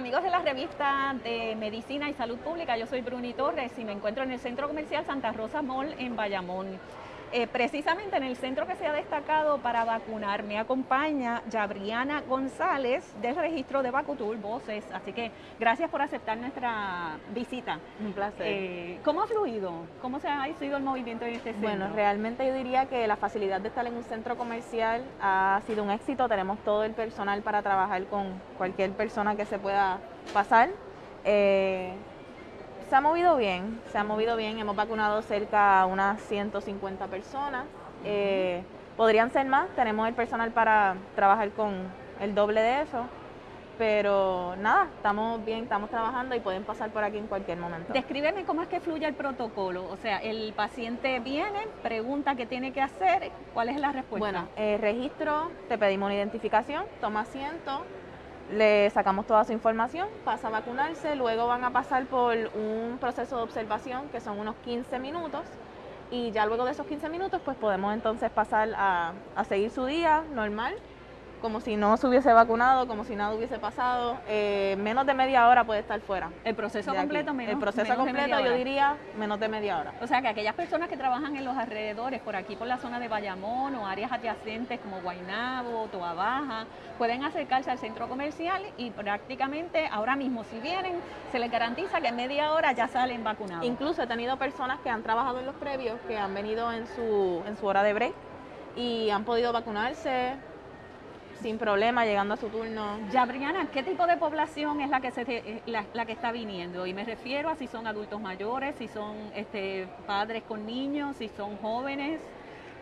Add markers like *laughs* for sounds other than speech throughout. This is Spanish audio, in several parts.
amigos de la revista de Medicina y Salud Pública, yo soy Bruni Torres y me encuentro en el Centro Comercial Santa Rosa Mall en Bayamón. Eh, precisamente en el centro que se ha destacado para vacunar me acompaña Yabriana González del registro de Vacutur Voces, así que gracias por aceptar nuestra visita. Un placer. Eh, ¿Cómo ha fluido? ¿Cómo se ha sido el movimiento en este centro? Bueno, realmente yo diría que la facilidad de estar en un centro comercial ha sido un éxito. Tenemos todo el personal para trabajar con cualquier persona que se pueda pasar. Eh, se ha movido bien, se ha movido bien, hemos vacunado cerca de unas 150 personas. Eh, podrían ser más, tenemos el personal para trabajar con el doble de eso, pero nada, estamos bien, estamos trabajando y pueden pasar por aquí en cualquier momento. Descríbeme cómo es que fluye el protocolo, o sea, el paciente viene, pregunta qué tiene que hacer, ¿cuál es la respuesta? Bueno, eh, registro, te pedimos una identificación, toma asiento, le sacamos toda su información, pasa a vacunarse, luego van a pasar por un proceso de observación que son unos 15 minutos y ya luego de esos 15 minutos pues podemos entonces pasar a, a seguir su día normal como si no se hubiese vacunado, como si nada hubiese pasado. Eh, menos de media hora puede estar fuera. El proceso completo, menos El proceso completo, yo diría, menos de media hora. O sea, que aquellas personas que trabajan en los alrededores, por aquí por la zona de Bayamón o áreas adyacentes como Guaynabo, Toa Baja, pueden acercarse al centro comercial y prácticamente ahora mismo, si vienen, se les garantiza que en media hora ya salen vacunados. Incluso he tenido personas que han trabajado en los previos, que han venido en su, en su hora de break y han podido vacunarse, sin problema, llegando a su turno. Ya, Briana, ¿qué tipo de población es la que, se, eh, la, que está viniendo? Y me refiero a si son adultos mayores, si son este, padres con niños, si son jóvenes.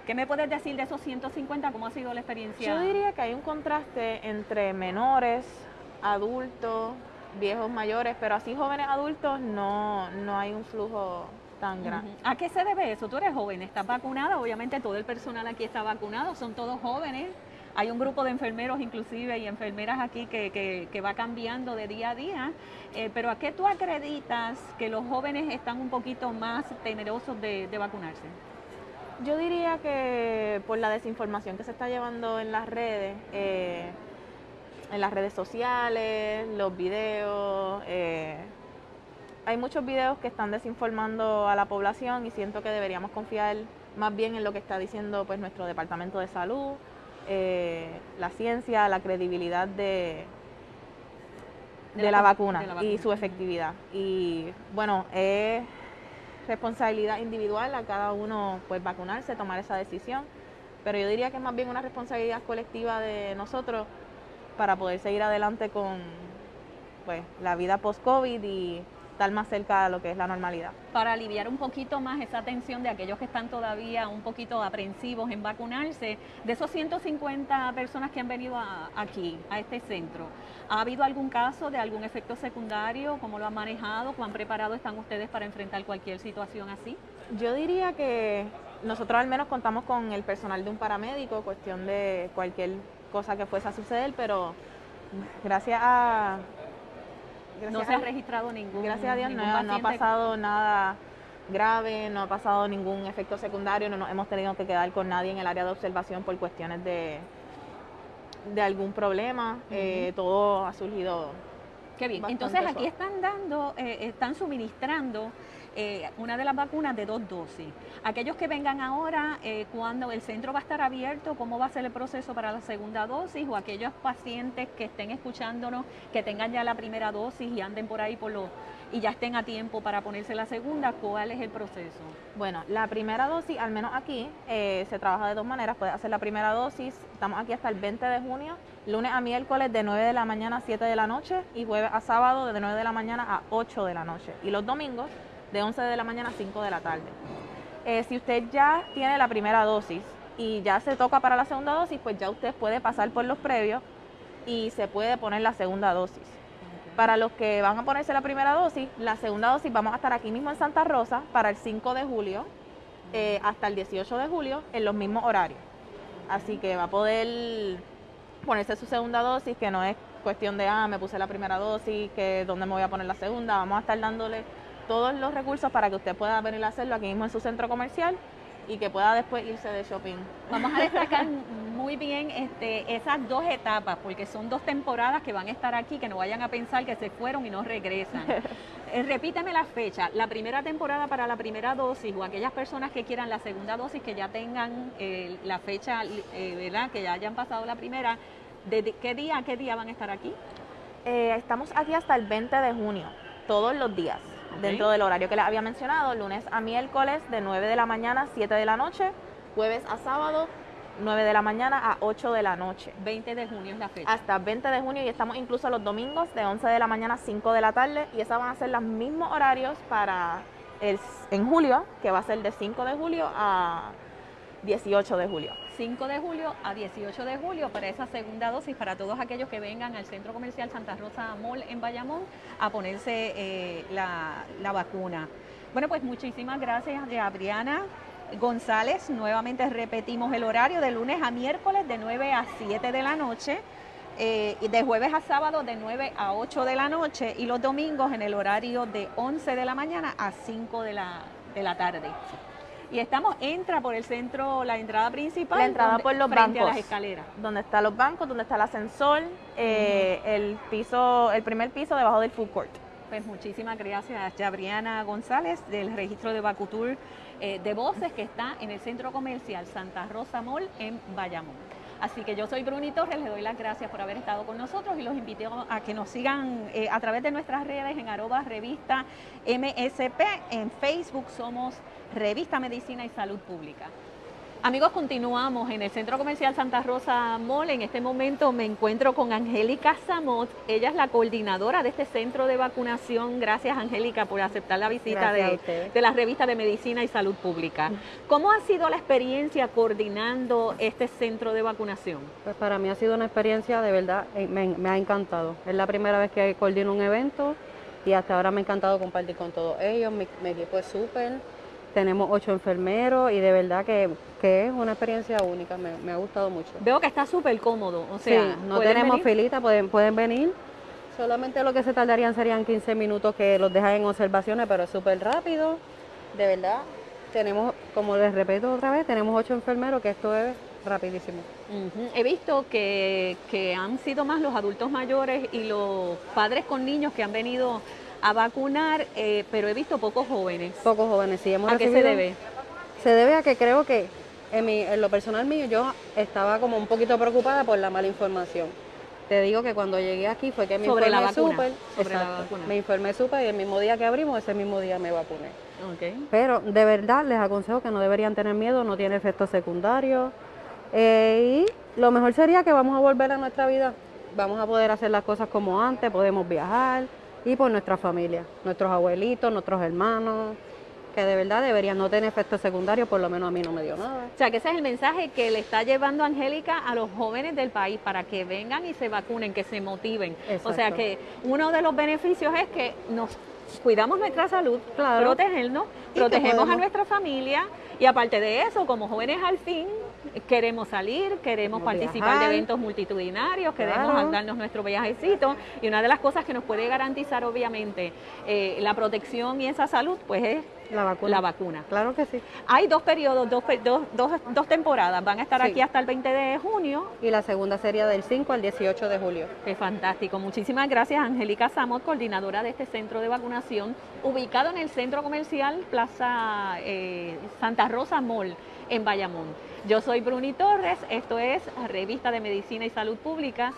¿Qué me puedes decir de esos 150? ¿Cómo ha sido la experiencia? Yo diría que hay un contraste entre menores, adultos, viejos mayores, pero así jóvenes adultos no, no hay un flujo tan grande. ¿A qué se debe eso? Tú eres joven, estás vacunada, obviamente todo el personal aquí está vacunado, son todos jóvenes. Hay un grupo de enfermeros inclusive y enfermeras aquí que, va cambiando de día a día, eh, pero ¿a qué tú acreditas que los jóvenes están un poquito más temerosos de, vacunarse? Yo diría que por la desinformación que se está llevando en las redes, eh, en las redes sociales, los videos, eh, hay muchos videos que están desinformando a la población y siento que deberíamos confiar más bien en lo que está diciendo pues nuestro departamento de salud, la ciencia, la credibilidad de, de, la, vacuna y su efectividad. Y bueno, es responsabilidad individual a cada uno pues vacunarse, tomar esa decisión, pero yo diría que es más bien una responsabilidad colectiva de nosotros para poder seguir adelante con pues la vida post-COVID y estar más cerca de lo que es la normalidad. Para aliviar un poquito más esa tensión de aquellos que están todavía un poquito aprensivos en vacunarse, de esos 150 personas que han venido aquí, a este centro, ¿ha habido algún caso de algún efecto secundario? ¿Cómo lo han manejado? ¿Cuán preparados están ustedes para enfrentar cualquier situación así? Yo diría que nosotros al menos contamos con el personal de un paramédico, cuestión de cualquier cosa que fuese a suceder, pero gracias a no se ha registrado ningún. Gracias a Dios no, ha pasado nada grave, no ha pasado ningún efecto secundario, no nos hemos tenido que quedar con nadie en el área de observación por cuestiones de, de algún problema. Eh, todo ha surgido. Qué bien. Entonces aquí están dando, eh, están suministrando eh, una de las vacunas de dos dosis. Aquellos que vengan ahora, eh, cuando el centro va a estar abierto, ¿cómo va a ser el proceso para la segunda dosis? O aquellos pacientes que estén escuchándonos, que tengan ya la primera dosis y anden por ahí por los y ya estén a tiempo para ponerse la segunda, ¿cuál es el proceso? Bueno, la primera dosis, al menos aquí, eh, se trabaja de dos maneras. Puedes hacer la primera dosis, estamos aquí hasta el 20 de junio, lunes a miércoles de 9 de la mañana a 7 de la noche y jueves a sábado de 9 de la mañana a 8 de la noche. Y los domingos de 11 de la mañana a 5 de la tarde. Eh, si usted ya tiene la primera dosis y ya se toca para la segunda dosis, pues ya usted puede pasar por los previos y se puede poner la segunda dosis. Para los que van a ponerse la primera dosis, la segunda dosis vamos a estar aquí mismo en Santa Rosa para el 5 de julio eh, hasta el 18 de julio en los mismos horarios. Así que va a poder ponerse su segunda dosis, que no es cuestión de, ah, me puse la primera dosis, que dónde me voy a poner la segunda. Vamos a estar dándole todos los recursos para que usted pueda venir a hacerlo aquí mismo en su centro comercial y que pueda después irse de shopping. Vamos a *laughs* destacar muy bien este, esas dos etapas, porque son dos temporadas que van a estar aquí, que no vayan a pensar que se fueron y no regresan. *laughs* Eh, repíteme la fecha, la primera temporada para la primera dosis o aquellas personas que quieran la segunda dosis, que ya tengan eh, la fecha, eh, ¿verdad? Que ya hayan pasado la primera, ¿de qué día a qué día van a estar aquí? estamos aquí hasta el 20 de junio, todos los días, dentro del horario que les había mencionado, lunes a miércoles de 9 de la mañana a 7 de la noche, jueves a sábado 9 de la mañana a 8 de la noche. 20 de junio es la fecha. Hasta 20 de junio y estamos incluso los domingos de 11 de la mañana a 5 de la tarde y esos van a ser los mismos horarios para el, en julio, que va a ser de 5 de julio a 18 de julio. 5 de julio a 18 de julio para esa segunda dosis para todos aquellos que vengan al Centro Comercial Santa Rosa Mall en Bayamón a ponerse eh, la, la vacuna. Bueno, pues muchísimas gracias, Gabriana. González. Nuevamente repetimos el horario de lunes a miércoles de 9 a 7 de la noche. Eh, y de jueves a sábado de 9 a 8 de la noche y los domingos en el horario de 11 de la mañana a 5 de la, de la tarde. Y estamos, entra por el centro, la entrada principal. La entrada por los frente bancos. a las escaleras. Donde están los bancos, donde está el ascensor, eh, el piso, el primer piso debajo del food court. Pues muchísimas gracias, Gabriana González, del registro de Bacutur eh, de Voces, que está en el centro comercial Santa Rosa Mall en Bayamón. Así que yo soy Bruni Torres, les doy las gracias por haber estado con nosotros y los invito a que nos sigan eh, a través de nuestras redes en arroba revista MSP, en Facebook somos Revista Medicina y Salud Pública. Amigos, continuamos en el Centro Comercial Santa Rosa Mall. En este momento me encuentro con Angélica Samot. Ella es la coordinadora de este centro de vacunación. Gracias, Angélica, por aceptar la visita de, de, la revista de Medicina y Salud Pública. ¿Cómo ha sido la experiencia coordinando este centro de vacunación? Pues para mí ha sido una experiencia de verdad, eh, me, ha encantado. Es la primera vez que coordino un evento y hasta ahora me ha encantado compartir con todos ellos. Mi, mi equipo es súper tenemos ocho enfermeros y de verdad que, es una experiencia única, me, ha gustado mucho. Veo que está súper cómodo, o sea, no tenemos filita, pueden, pueden venir. Solamente lo que se tardarían serían 15 minutos que los dejan en observaciones, pero es súper rápido. De verdad, tenemos, como les repito otra vez, tenemos ocho enfermeros, que esto es rapidísimo. He visto que, que han sido más los adultos mayores y los padres con niños que han venido a vacunar, eh, pero he visto pocos jóvenes. Pocos jóvenes, sí. Hemos ¿A qué se debe? Se debe a que creo que en, mi, en lo personal mío yo estaba como un poquito preocupada por la mala información. Te digo que cuando llegué aquí fue que me sobre informé súper. Sobre la vacuna. Me informé súper y el mismo día que abrimos, ese mismo día me vacuné. Okay. Pero de verdad les aconsejo que no deberían tener miedo, no tiene efectos secundarios. Eh, y lo mejor sería que vamos a volver a nuestra vida. Vamos a poder hacer las cosas como antes, podemos viajar, y por nuestra familia, nuestros abuelitos, nuestros hermanos, que de verdad deberían no tener efectos secundarios, por lo menos a mí no me dio nada. O sea, que ese es el mensaje que le está llevando Angélica a los jóvenes del país para que vengan y se vacunen, que se motiven. O sea, que uno de los beneficios es que nos cuidamos nuestra salud, protegernos, protegemos a nuestra familia. Y aparte de eso, como jóvenes al fin, queremos salir, queremos participar de eventos multitudinarios, queremos darnos nuestro viajecito. Y una de las cosas que nos puede garantizar obviamente eh, la protección y esa salud, pues es la vacuna. La vacuna. Claro que sí. Hay dos periodos, dos, dos, dos, temporadas. Van a estar aquí hasta el 20 de junio. Y la segunda sería del 5 al 18 de julio. Qué fantástico. Muchísimas gracias, Angélica Samot, coordinadora de este centro de vacunación, ubicado en el centro comercial Plaza eh, Santa Rosa Mall, en Bayamón. Yo soy Bruni Torres, esto es Revista de Medicina y Salud Pública.